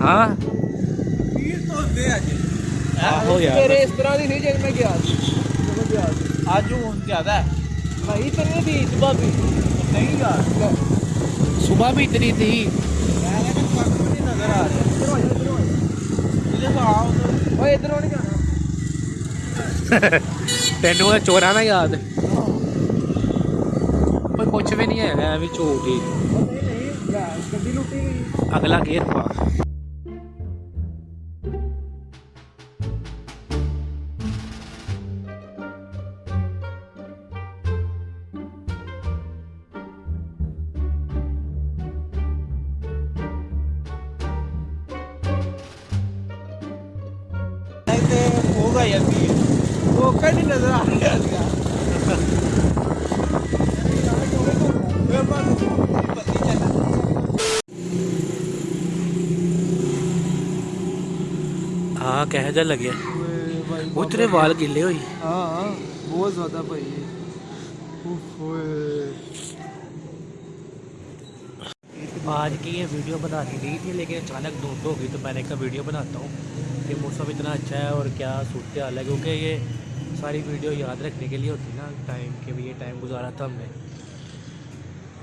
ਵੇਖ ਕੇ ਹਾਂ ਵੀਰ ਤੋਂ ਦੇ ਅੱਜ ਆਹੋ ਯਾਰ ਤੇਰੇ ਇਸ ਤਰ੍ਹਾਂ ਦੀ ਸੀ ਜਦ ਮੈਂ ਗਿਆ ਸੀ ਜਦੋਂ ਗਿਆ ਸੀ ਅੱਜ ਹੁਣ ਜ਼ਿਆਦਾ ਹੈ ਭਾਈ ਤੇਰੇ ਦੀ ਭਾਬੀ ਨਹੀਂ ਯਾਰ ਸਵੇਰ ਵੀ ਇਤਨੀ ਥੀ ਮੈਂ ਕਹਿੰਦਾ ਕੱਖ ਵੀ ਨਹੀਂ ਨਜ਼ਰ ਆ ਰਿਹਾ ਇਧਰੋਂ ਆ ਜਾ ਇਧਰੋਂ ਆ ਜਾ ਇਹਦੇ ਤਾਂ ਆ ਉਧਰ ਓਏ ਇਧਰੋਂ ਨਹੀਂ होगा या भी वो कहीं नज़र आ गया हाँ कह जा लगे। उतरे वाल गिले हुई। हाँ, हाँ, बहुत ज़्यादा भाई। आज की ये वीडियो बनानी नहीं थी लेकिन अचानक धूप हो गई तो मैंने कहा वीडियो बनाता हूँ। कि मौसम इतना अच्छा है और क्या सूरत हाल है? क्योंकि ये सारी वीडियो याद रखने के लिए होती है ना टाइम के भी ये टाइम गुजारा था हमने।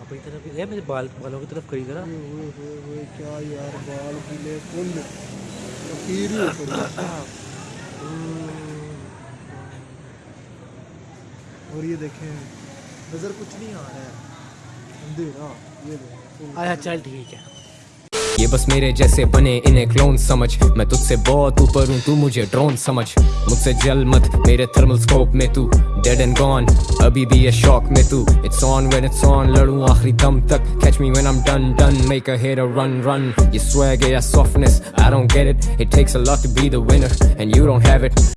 अपनी तरफ़ ये मेरे बाल बालों की तरफ़ करी ओए ओए क्या यार बाल गीले ही हो पड़ी और ये देखें नज़र कुछ नहीं आ रहा है। अंधेरा ये देखें। आया चल ठीक है। ये बस मेरे जैसे बने इन्हें क्लोन समझ मैं तुझसे बहुत ऊपर हूँ तू मुझे ड्रोन समझ मुझसे जल मत मेरे थर्मल स्कोप में तू डेड एंड गॉन अभी भी ये शॉक में तू it's on when it's on लड़ूं आखिरी दम तक catch me when I am done done make a hit run run ये swag या softness I don't get it it takes a lot to be the winner and you don't have it